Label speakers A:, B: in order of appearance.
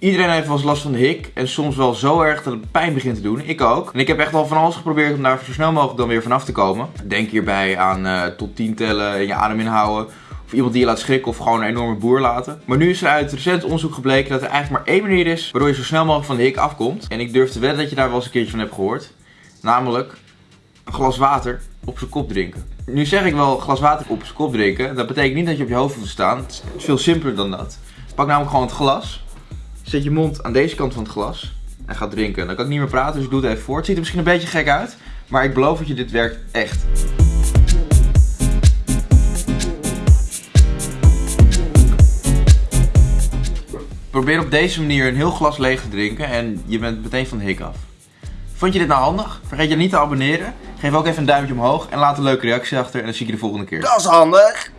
A: Iedereen heeft wel eens last van de hik en soms wel zo erg dat het pijn begint te doen. Ik ook. En ik heb echt wel van alles geprobeerd om daar zo snel mogelijk dan weer vanaf te komen. Denk hierbij aan uh, tot 10 tellen en je adem inhouden. Of iemand die je laat schrikken of gewoon een enorme boer laten. Maar nu is er uit recent onderzoek gebleken dat er eigenlijk maar één manier is waardoor je zo snel mogelijk van de hik afkomt. En ik durf te wedden dat je daar wel eens een keertje van hebt gehoord. Namelijk een glas water op zijn kop drinken. Nu zeg ik wel glas water op zijn kop drinken. Dat betekent niet dat je op je hoofd te staan. Het is veel simpeler dan dat. Pak namelijk gewoon het glas. Zet je mond aan deze kant van het glas. En ga drinken. Dan kan ik niet meer praten, dus ik doe het even voor. Het ziet er misschien een beetje gek uit. Maar ik beloof dat je dit werkt echt. Probeer op deze manier een heel glas leeg te drinken en je bent meteen van de hik af. Vond je dit nou handig? Vergeet je niet te abonneren. Geef ook even een duimpje omhoog en laat een leuke reactie achter en dan zie ik je de volgende keer.
B: Dat is handig.